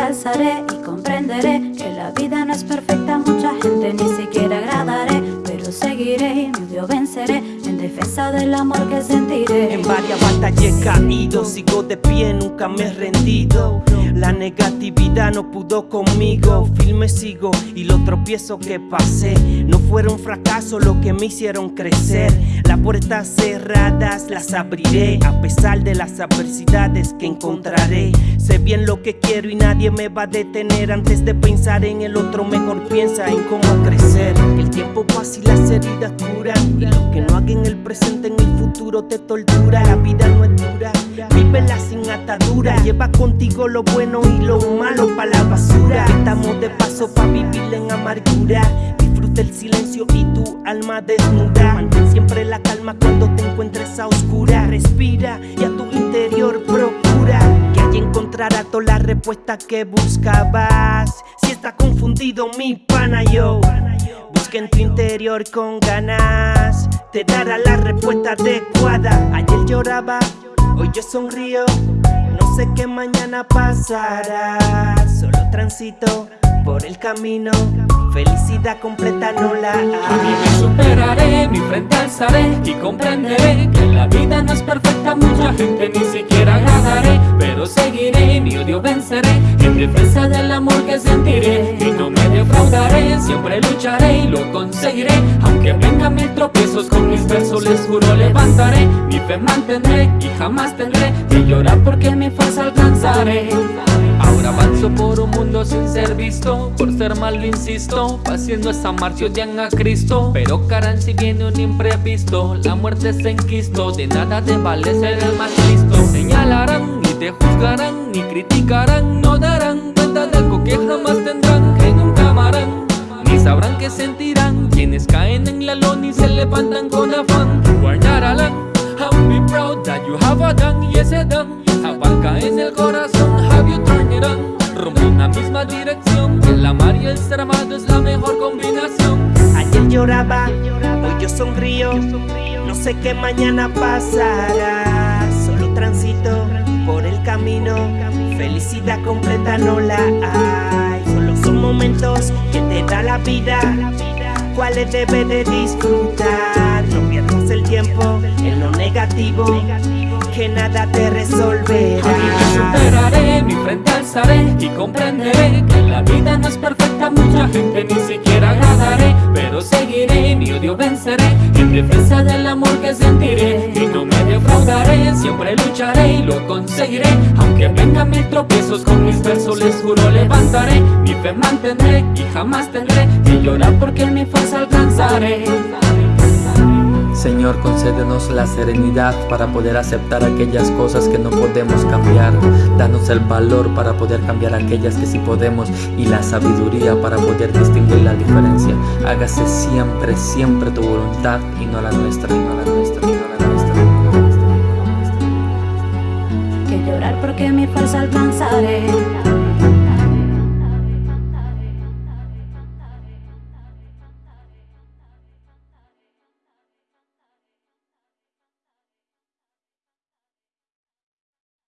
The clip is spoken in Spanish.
alzaré y comprenderé que la vida no es perfecta, mucha gente ni siquiera agradaré, pero seguiré y mi odio venceré en defensa del amor que sentiré. En varias batallas he caído, sigo de pie, nunca me he rendido. La negatividad no pudo conmigo, firme sigo y los tropiezos que pasé no fueron fracasos lo que me hicieron crecer. Las puertas cerradas las abriré a pesar de las adversidades que encontraré. Sé bien lo que quiero y nadie me va a detener antes de pensar en el otro. Mejor piensa en cómo crecer. El tiempo pasa y las heridas curan y lo que no haga en el presente en el futuro te tortura. La vida no es dura, vívela sin atadura. Lleva contigo lo bueno y lo malo para la basura. Estamos de paso para vivir en amargura. Disfruta el silencio y tu alma desnuda. Mantén siempre la calma cuando te encuentres a oscura. Respira y a tu interior procura que allí encontrarás todas las respuestas que buscabas. Si estás confundido, mi pana yo. Busca en tu interior con ganas, te dará la respuesta adecuada. Ayer lloraba, hoy yo sonrío. No sé qué mañana pasará, solo transito por el camino. Felicidad completa no la hay. me superaré, mi frente alzaré y comprenderé que la vida no es perfecta, mucha gente ni siquiera agradaré, pero seguiré, mi odio venceré en defensa del amor que sentiré y no me defraudaré, siempre lucharé y lo conseguiré, aunque vengan mil tropiezos con mis versos les juro mantendré y jamás tendré. Que llorar porque mi fuerza alcanzaré. Ahora avanzo por un mundo sin ser visto. Por ser malo insisto Haciendo esa marcha odian a Cristo. Pero caran si viene un imprevisto La muerte se enquisto. De nada te vale ser el más listo. Señalarán, ni te juzgarán Ni criticarán, no darán cuenta de algo que jamás tendrán Que nunca amarán. Ni sabrán qué sentirán. Quienes caen en la lona y se levantan con afán. Guardarán Be proud that you have a done Y ese done abarca en el corazón Have you turned it on Rumbo en la misma dirección El amar y el ser amado es la mejor combinación Ayer lloraba, hoy yo sonrío. No sé qué mañana pasará. Solo transito por el camino. Felicidad completa no la hay. Solo son momentos que te da la vida. Cuáles debes de disfrutar. No pierdas el tiempo en lo negativo. Que nada te A mí me resolverá. superaré, mi frente alzaré y comprenderé que la vida no es perfecta, mucha gente ni siquiera agradaré, pero seguiré, mi odio venceré en defensa del amor que sentiré y no me defraudaré, siempre lucharé y lo conseguiré, aunque vengan mil tropiezos con mis versos les juro levantaré, mi fe mantendré y jamás tendré llorar porque mi fuerza alcanzaré. Señor, concédenos la serenidad para poder aceptar aquellas cosas que no podemos cambiar. Danos el valor para poder cambiar aquellas que sí podemos y la sabiduría para poder distinguir la diferencia. Hágase siempre, siempre tu voluntad y no la nuestra, y no la nuestra, y no la nuestra. Que llorar porque mi fuerza alcanzaré.